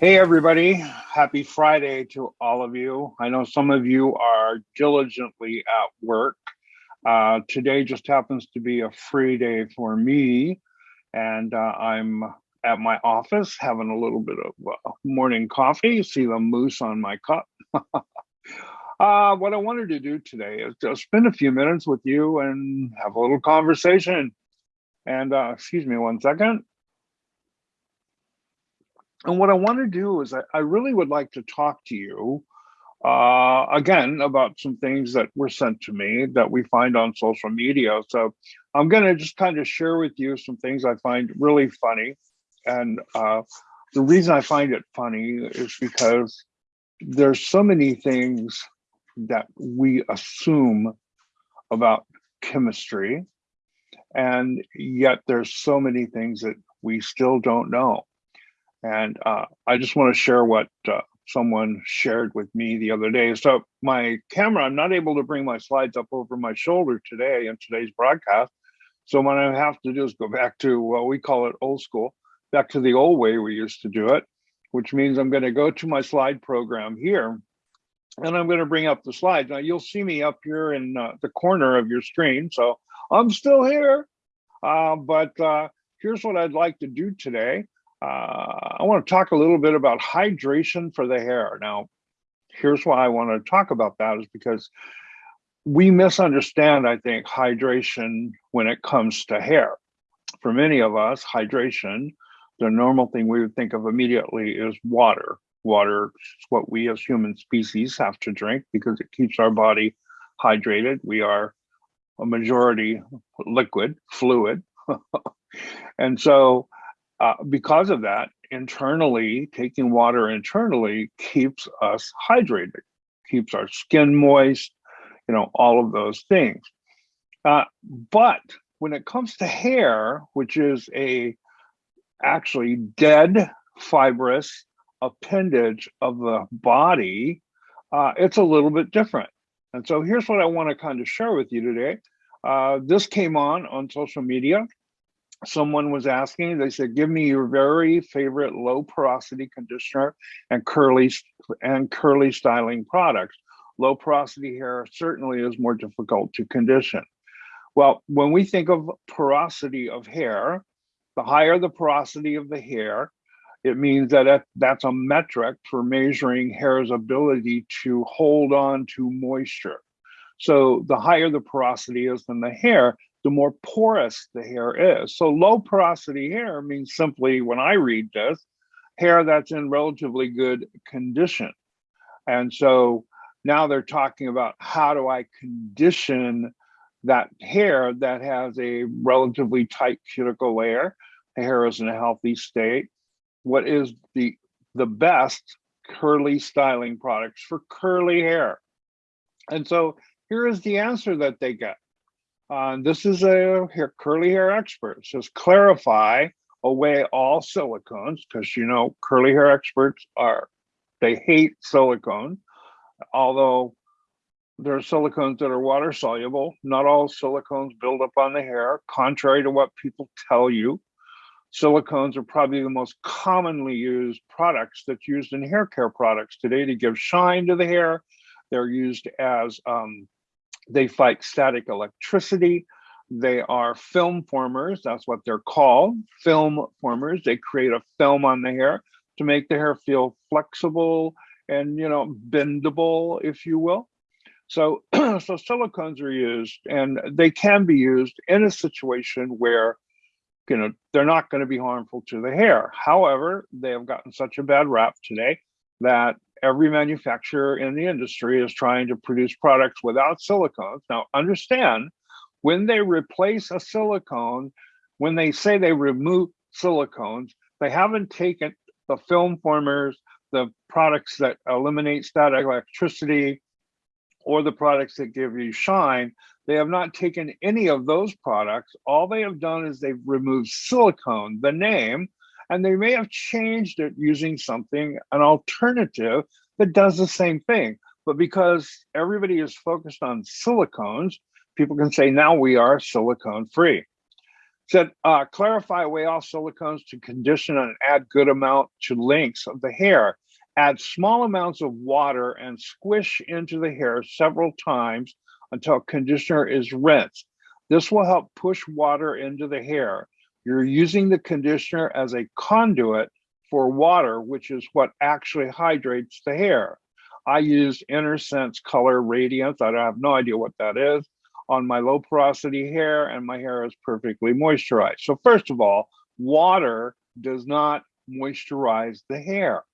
Hey, everybody. Happy Friday to all of you. I know some of you are diligently at work. Uh, today just happens to be a free day for me, and uh, I'm at my office having a little bit of uh, morning coffee. You see the moose on my cup. Uh, what I wanted to do today is just spend a few minutes with you and have a little conversation. And uh, excuse me one second. And what I want to do is I, I really would like to talk to you uh, again about some things that were sent to me that we find on social media. So I'm going to just kind of share with you some things I find really funny. And uh, the reason I find it funny is because there's so many things that we assume about chemistry and yet there's so many things that we still don't know and uh, I just want to share what uh, someone shared with me the other day. So my camera, I'm not able to bring my slides up over my shoulder today in today's broadcast. So what I have to do is go back to what we call it old school, back to the old way we used to do it, which means I'm going to go to my slide program here and I'm going to bring up the slides. Now you'll see me up here in uh, the corner of your screen. So I'm still here, uh, but uh, here's what I'd like to do today Uh, I want to talk a little bit about hydration for the hair. Now, here's why I want to talk about that is because we misunderstand, I think, hydration when it comes to hair. For many of us, hydration, the normal thing we would think of immediately is water. Water is what we as human species have to drink because it keeps our body hydrated. We are a majority liquid, fluid. and so uh, because of that, internally, taking water internally keeps us hydrated, keeps our skin moist, you know, all of those things. Uh, but when it comes to hair, which is a actually dead fibrous appendage of the body, uh, it's a little bit different. And so here's what I want to kind of share with you today. Uh, this came on on social media someone was asking, they said, give me your very favorite low porosity conditioner and curly and curly styling products. Low porosity hair certainly is more difficult to condition. Well, when we think of porosity of hair, the higher the porosity of the hair, it means that that's a metric for measuring hair's ability to hold on to moisture. So the higher the porosity is in the hair, the more porous the hair is. So low porosity hair means simply, when I read this, hair that's in relatively good condition. And so now they're talking about how do I condition that hair that has a relatively tight cuticle layer, the hair is in a healthy state. What is the, the best curly styling products for curly hair? And so here is the answer that they get. Uh, this is a hair, curly hair expert. It says clarify away all silicones because you know curly hair experts are they hate silicone, although there are silicones that are water soluble. Not all silicones build up on the hair, contrary to what people tell you. Silicones are probably the most commonly used products that's used in hair care products today to give shine to the hair. They're used as um, they fight static electricity. They are film formers. That's what they're called, film formers. They create a film on the hair to make the hair feel flexible and, you know, bendable, if you will. So, so silicones are used and they can be used in a situation where, you know, they're not going to be harmful to the hair. However, they have gotten such a bad rap today that every manufacturer in the industry is trying to produce products without silicones. Now, understand when they replace a silicone, when they say they remove silicones, they haven't taken the film formers, the products that eliminate static electricity, or the products that give you shine. They have not taken any of those products. All they have done is they've removed silicone, the name, and they may have changed it using something, an alternative that does the same thing. But because everybody is focused on silicones, people can say now we are silicone free. Said, uh, clarify away all silicones to condition and add good amount to lengths of the hair. Add small amounts of water and squish into the hair several times until conditioner is rinsed. This will help push water into the hair. You're using the conditioner as a conduit for water, which is what actually hydrates the hair. I use Sense Color Radiance. I have no idea what that is on my low porosity hair and my hair is perfectly moisturized. So first of all, water does not moisturize the hair.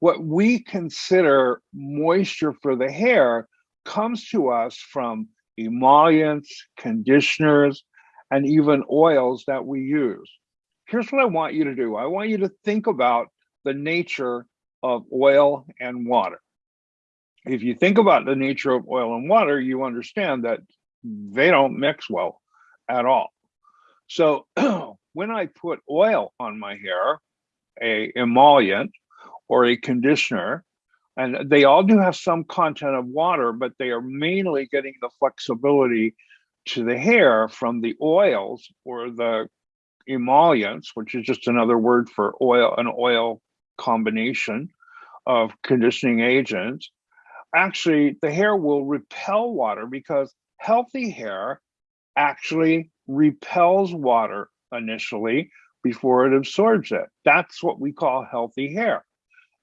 What we consider moisture for the hair comes to us from emollients, conditioners, and even oils that we use. Here's what I want you to do. I want you to think about the nature of oil and water. If you think about the nature of oil and water, you understand that they don't mix well at all. So when I put oil on my hair, a emollient or a conditioner, and they all do have some content of water, but they are mainly getting the flexibility to the hair from the oils or the emollients, which is just another word for oil, an oil combination of conditioning agents. Actually, the hair will repel water because healthy hair actually repels water initially before it absorbs it. That's what we call healthy hair.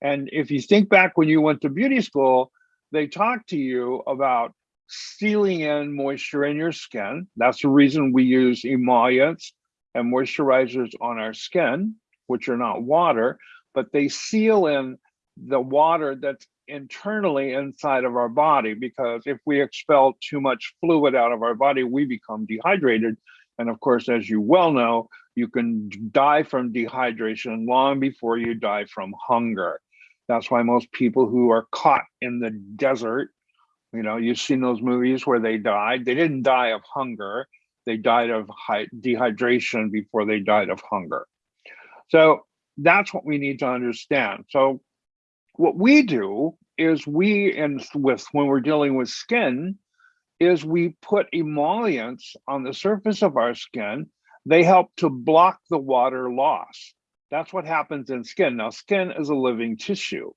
And if you think back when you went to beauty school, they talked to you about sealing in moisture in your skin. That's the reason we use emollients and moisturizers on our skin, which are not water, but they seal in the water that's internally inside of our body because if we expel too much fluid out of our body, we become dehydrated. And of course, as you well know, you can die from dehydration long before you die from hunger. That's why most people who are caught in the desert, you know, you've seen those movies where they died. They didn't die of hunger. They died of dehydration before they died of hunger. So that's what we need to understand. So what we do is we, and with when we're dealing with skin, is we put emollients on the surface of our skin. They help to block the water loss. That's what happens in skin. Now, skin is a living tissue.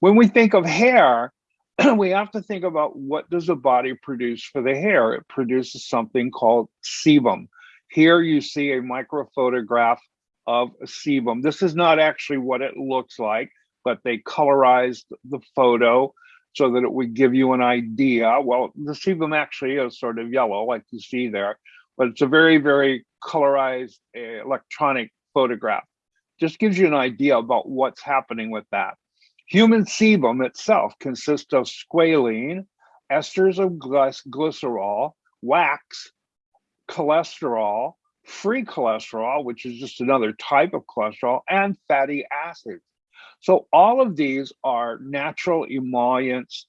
When we think of hair, we have to think about what does the body produce for the hair? It produces something called sebum. Here you see a microphotograph of sebum. This is not actually what it looks like, but they colorized the photo so that it would give you an idea. Well, the sebum actually is sort of yellow, like you see there, but it's a very, very colorized uh, electronic photograph just gives you an idea about what's happening with that. Human sebum itself consists of squalene, esters of glycerol, wax, cholesterol, free cholesterol, which is just another type of cholesterol, and fatty acids. So all of these are natural emollients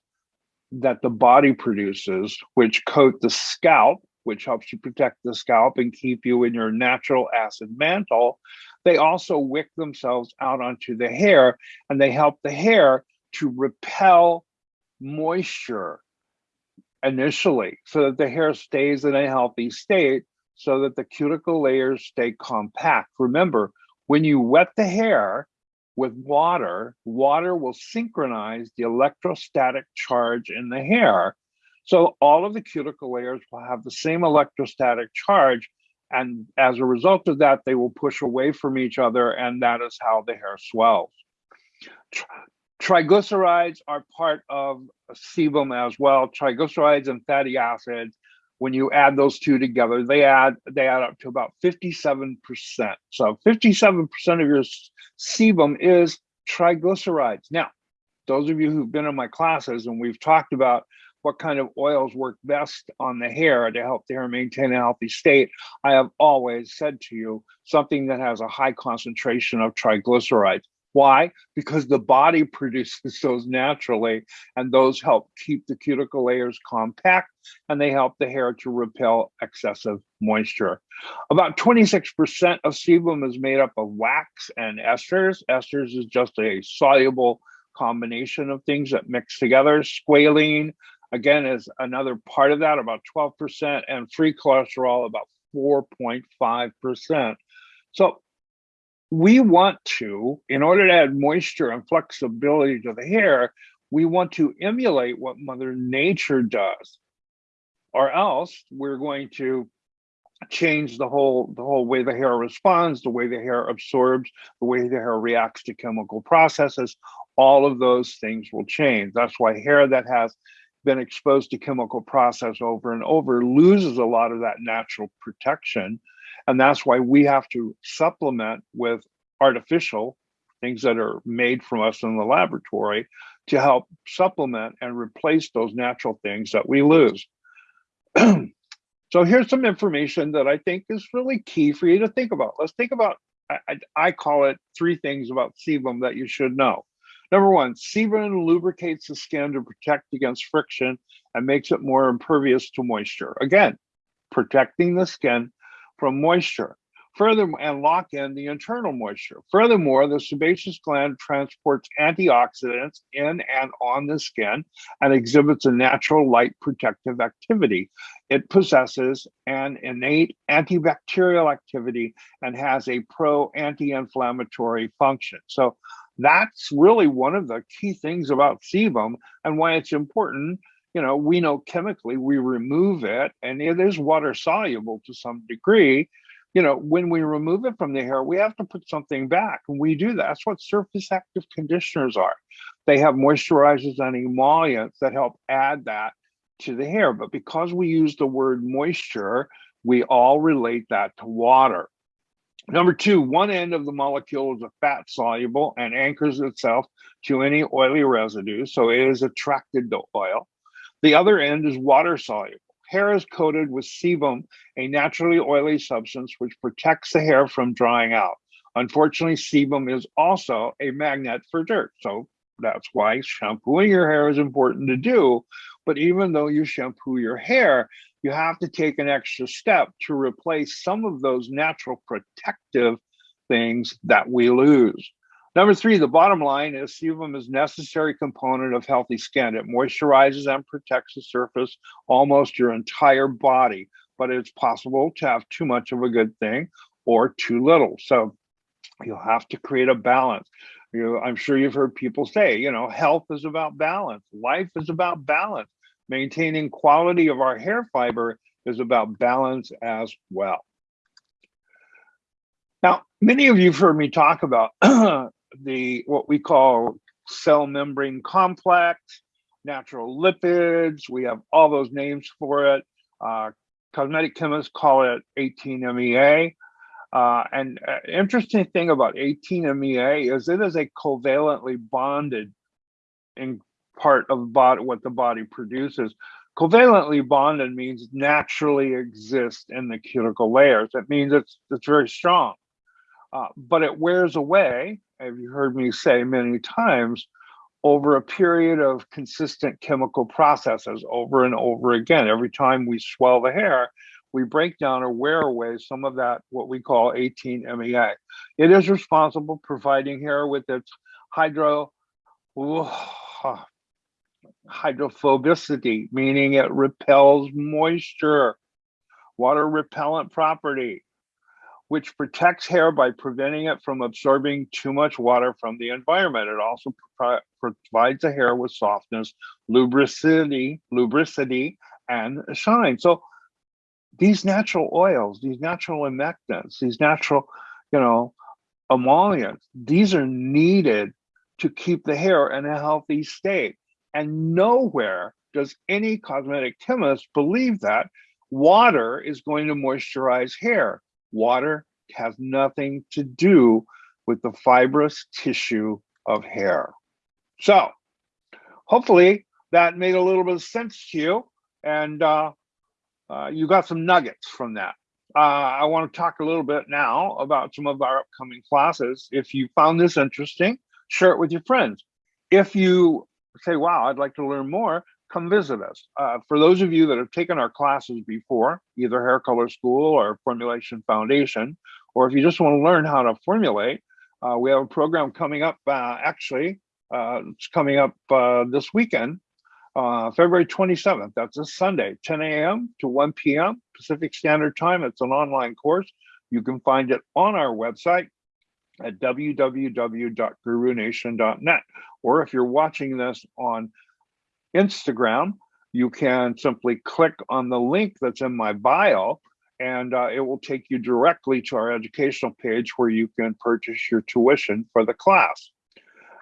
that the body produces, which coat the scalp, which helps you protect the scalp and keep you in your natural acid mantle. They also wick themselves out onto the hair and they help the hair to repel moisture initially so that the hair stays in a healthy state so that the cuticle layers stay compact. Remember, when you wet the hair with water, water will synchronize the electrostatic charge in the hair. So all of the cuticle layers will have the same electrostatic charge and as a result of that, they will push away from each other, and that is how the hair swells. Triglycerides are part of sebum as well. Triglycerides and fatty acids, when you add those two together, they add they add up to about 57%. So 57% of your sebum is triglycerides. Now, those of you who've been in my classes and we've talked about what kind of oils work best on the hair to help the hair maintain a healthy state, I have always said to you something that has a high concentration of triglycerides. Why? Because the body produces those naturally, and those help keep the cuticle layers compact and they help the hair to repel excessive moisture. About 26% of sebum is made up of wax and esters. Esters is just a soluble combination of things that mix together. Squalene, again is another part of that about 12% and free cholesterol about 4.5%. So we want to, in order to add moisture and flexibility to the hair, we want to emulate what Mother Nature does, or else we're going to change the whole the whole way the hair responds, the way the hair absorbs, the way the hair reacts to chemical processes. All of those things will change. That's why hair that has been exposed to chemical process over and over loses a lot of that natural protection. And that's why we have to supplement with artificial things that are made from us in the laboratory to help supplement and replace those natural things that we lose. so here's some information that I think is really key for you to think about. Let's think about, I, I call it three things about sebum that you should know. Number one, sebum lubricates the skin to protect against friction and makes it more impervious to moisture. Again, protecting the skin from moisture. Furthermore, and lock in the internal moisture. Furthermore, the sebaceous gland transports antioxidants in and on the skin and exhibits a natural light protective activity. It possesses an innate antibacterial activity and has a pro anti-inflammatory function. So that's really one of the key things about sebum and why it's important. You know, we know chemically we remove it and it is water soluble to some degree. You know, when we remove it from the hair, we have to put something back. And we do that. That's what surface active conditioners are. They have moisturizers and emollients that help add that to the hair. But because we use the word moisture, we all relate that to water. Number two, one end of the molecule is a fat soluble and anchors itself to any oily residue, so it is attracted to oil. The other end is water soluble. Hair is coated with sebum, a naturally oily substance which protects the hair from drying out. Unfortunately, sebum is also a magnet for dirt, so that's why shampooing your hair is important to do. But even though you shampoo your hair, you have to take an extra step to replace some of those natural protective things that we lose. Number three, the bottom line is sebum is necessary component of healthy skin. It moisturizes and protects the surface almost your entire body, but it's possible to have too much of a good thing or too little. So you'll have to create a balance. You I'm sure you've heard people say, you know, health is about balance. Life is about balance. Maintaining quality of our hair fiber is about balance as well. Now, many of you have heard me talk about the what we call cell membrane complex, natural lipids. We have all those names for it. Uh, cosmetic chemists call it 18-MEA. Uh, and uh, interesting thing about 18-MEA is it is a covalently bonded in part of what the body produces. Covalently bonded means naturally exists in the cuticle layers. That means it's, it's very strong, uh, but it wears away, as you heard me say many times, over a period of consistent chemical processes over and over again. Every time we swell the hair, we break down or wear away some of that, what we call 18 MEA. It is responsible providing hair with its hydro, hydrophobicity, meaning it repels moisture, water repellent property, which protects hair by preventing it from absorbing too much water from the environment. It also pro provides the hair with softness, lubricity, lubricity, and shine. So these natural oils, these natural humectants, these natural, you know, emollients, these are needed to keep the hair in a healthy state. And nowhere does any cosmetic chemist believe that water is going to moisturize hair. Water has nothing to do with the fibrous tissue of hair. So hopefully that made a little bit of sense to you and uh, uh, you got some nuggets from that. Uh, I want to talk a little bit now about some of our upcoming classes. If you found this interesting, share it with your friends. If you say, wow, I'd like to learn more, come visit us. Uh, for those of you that have taken our classes before, either Hair Color School or Formulation Foundation, or if you just want to learn how to formulate, uh, we have a program coming up, uh, actually, it's coming up this weekend uh, February 27th. That's a Sunday, 10 a.m. to 1 p.m. Pacific Standard Time. It's an online course. You can find it on our website at www.gurunation.net. Or if you're watching this on Instagram, you can simply click on the link that's in my bio and uh, it will take you directly to our educational page where you can purchase your tuition for the class.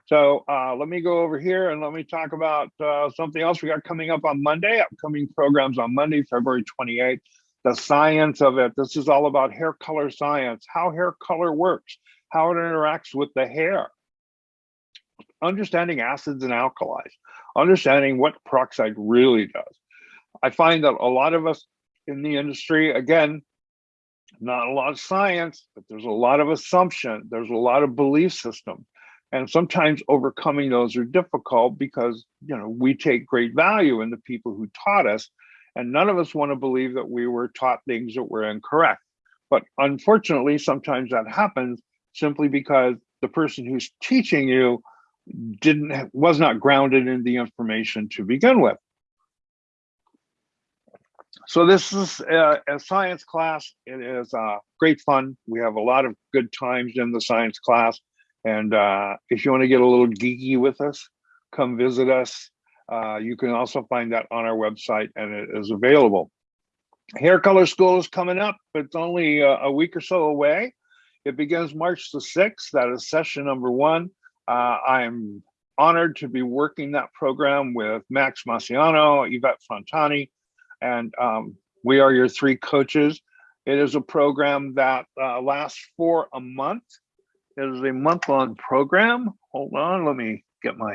So uh, let me go over here and let me talk about uh, something else we got coming up on Monday, upcoming programs on Monday, February 28th, the science of it. This is all about hair color science, how hair color works, how it interacts with the hair, understanding acids and alkalis, understanding what peroxide really does. I find that a lot of us in the industry, again, not a lot of science, but there's a lot of assumption. There's a lot of belief system. And sometimes overcoming those are difficult because, you know, we take great value in the people who taught us. And none of us want to believe that we were taught things that were incorrect. But unfortunately, sometimes that happens simply because the person who's teaching you didn't was not grounded in the information to begin with. So this is a, a, science class. It is uh, great fun. We have a lot of good times in the science class. And uh, if you want to get a little geeky with us, come visit us. Uh, you can also find that on our website and it is available. Hair Color School is coming up. It's only a, a week or so away. It begins March the 6th. That is session number one. Uh, I'm honored to be working that program with Max Maciano, Yvette Fontani, and um, we are your three coaches. It is a program that uh, lasts for a month. It is a month-long program. Hold on, let me get my.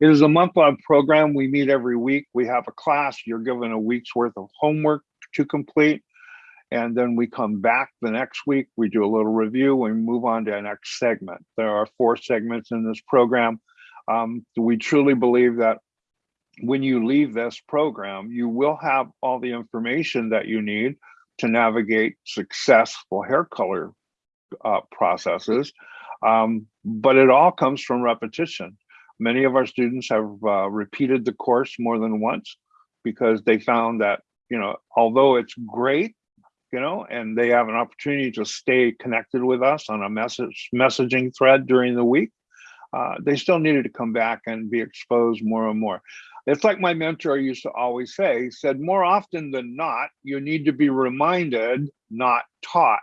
It is a month-long program. We meet every week. We have a class. You're given a week's worth of homework to complete. And then we come back the next week. We do a little review We move on to the next segment. There are four segments in this program. Um, we truly believe that when you leave this program, you will have all the information that you need to navigate successful hair color uh, processes. Um, but it all comes from repetition. Many of our students have uh, repeated the course more than once because they found that, you know, although it's great, you know, and they have an opportunity to stay connected with us on a message messaging thread during the week, uh, they still needed to come back and be exposed more and more. It's like my mentor used to always say, he said, more often than not, you need to be reminded, not taught.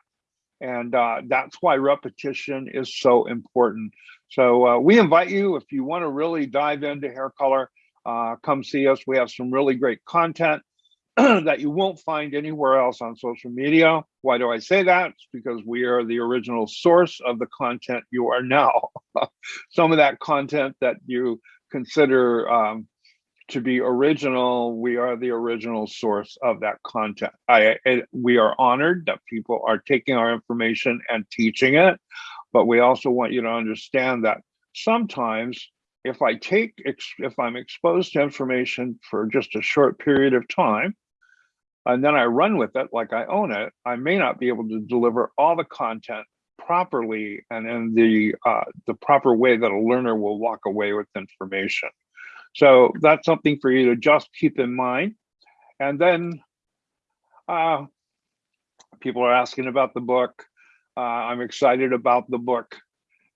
And uh, that's why repetition is so important. So uh, we invite you, if you want to really dive into hair color, uh, come see us. We have some really great content that you won't find anywhere else on social media. Why do I say that? It's because we are the original source of the content you are now. some of that content that you consider um, to be original, we are the original source of that content. I, it, we are honored that people are taking our information and teaching it, but we also want you to understand that sometimes if I take, if I'm exposed to information for just a short period of time, and then I run with it like I own it, I may not be able to deliver all the content properly and in the uh, the proper way that a learner will walk away with information. So that's something for you to just keep in mind. And then uh, people are asking about the book. Uh, I'm excited about the book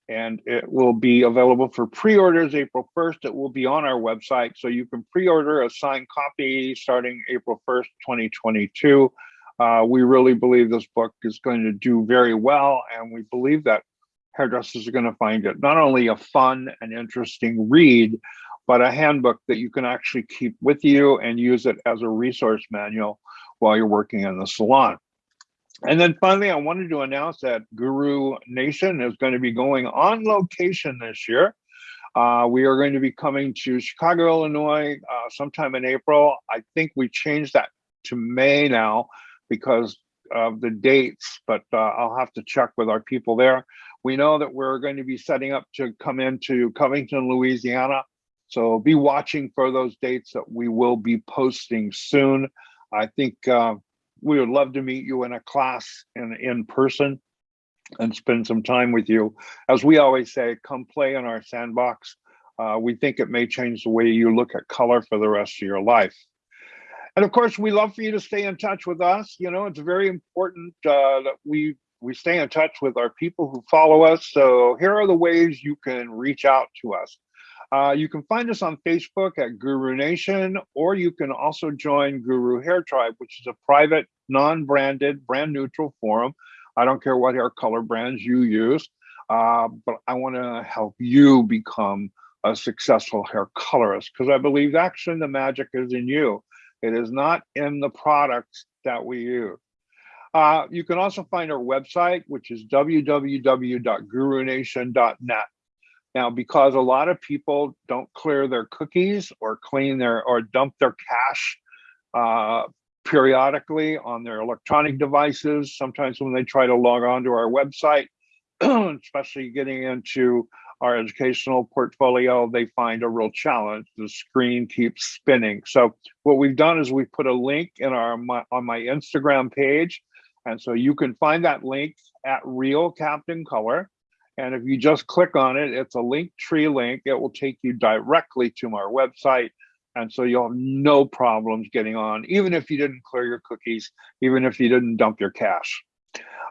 and it will be available for pre-orders April 1st. It will be on our website. So you can pre-order a signed copy starting April 1st, 2022. Uh, we really believe this book is going to do very well. And we believe that hairdressers are going to find it not only a fun and interesting read, but a handbook that you can actually keep with you and use it as a resource manual while you're working in the salon. And then finally, I wanted to announce that Guru Nation is going to be going on location this year. Uh, we are going to be coming to Chicago, Illinois uh, sometime in April. I think we changed that to May now because of the dates, but uh, I'll have to check with our people there. We know that we're going to be setting up to come into Covington, Louisiana so be watching for those dates that we will be posting soon. I think uh, we would love to meet you in a class and in person and spend some time with you. As we always say, come play in our sandbox. Uh, we think it may change the way you look at color for the rest of your life. And of course, we love for you to stay in touch with us. You know, it's very important uh, that we we stay in touch with our people who follow us. So here are the ways you can reach out to us. Uh, you can find us on Facebook at Guru Nation, or you can also join Guru Hair Tribe, which is a private, non-branded, brand neutral forum. I don't care what hair color brands you use, uh, but I want to help you become a successful hair colorist because I believe actually the magic is in you. It is not in the products that we use. Uh, you can also find our website, which is www.gurunation.net. Now, because a lot of people don't clear their cookies or clean their or dump their cache uh, periodically on their electronic devices, sometimes when they try to log on to our website, especially getting into our educational portfolio, they find a real challenge. The screen keeps spinning. So what we've done is we've put a link in our my, on my Instagram page. And so you can find that link at Real Captain Color. And if you just click on it, it's a Linktree link. It will take you directly to our website. And so you'll have no problems getting on, even if you didn't clear your cookies, even if you didn't dump your cache.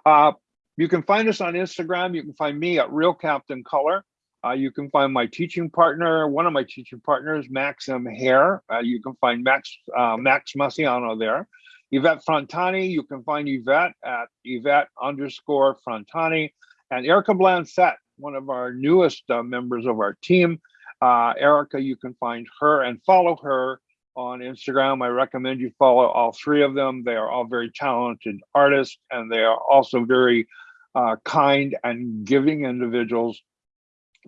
Uh, you can find us on Instagram. You can find me at Real Captain Color. Uh, you can find my teaching partner, one of my teaching partners, Maxim Hair. Uh, you can find Max uh, Max Massiano there. Yvette Frontani, you can find Yvette at Yvette underscore Frontani. And Erica Blancet, one of our newest uh, members of our team. Uh, Erica, you can find her and follow her on Instagram. I recommend you follow all three of them. They are all very talented artists and they are also very uh, kind and giving individuals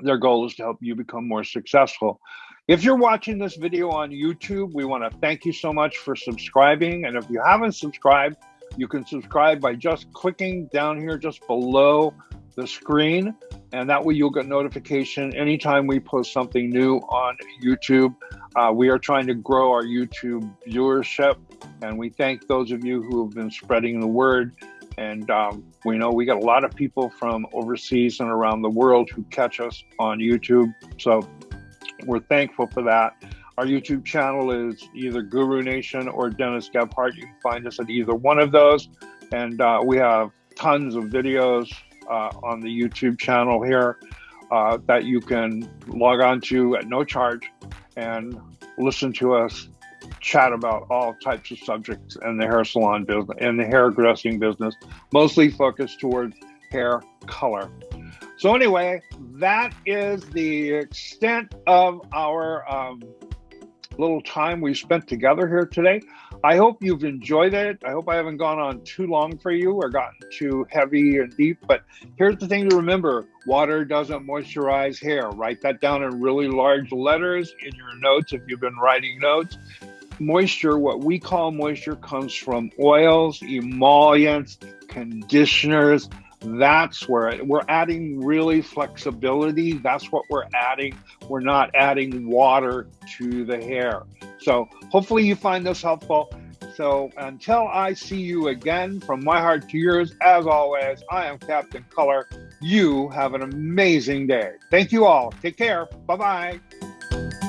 their goal is to help you become more successful. If you're watching this video on YouTube, we want to thank you so much for subscribing. And if you haven't subscribed, you can subscribe by just clicking down here just below the screen. And that way you'll get notification anytime we post something new on YouTube. Uh, we are trying to grow our YouTube viewership. And we thank those of you who have been spreading the word. And um, we know we got a lot of people from overseas and around the world who catch us on YouTube. So we're thankful for that. Our YouTube channel is either Guru Nation or Dennis Gebhart. You can find us at either one of those. And uh, we have tons of videos uh, on the YouTube channel here uh, that you can log on to at no charge and listen to us chat about all types of subjects in the hair salon business and the hairdressing business, mostly focused towards hair color. So anyway, that is the extent of our um, little time we spent together here today. I hope you've enjoyed it. I hope I haven't gone on too long for you or gotten too heavy and deep. But here's the thing to remember water doesn't moisturize hair. Write that down in really large letters in your notes if you've been writing notes moisture, what we call moisture, comes from oils, emollients, conditioners. That's where we're adding really flexibility. That's what we're adding. We're not adding water to the hair. So hopefully you find this helpful. So until I see you again, from my heart to yours, as always, I am Captain Color. You have an amazing day. Thank you all. Take care. Bye bye.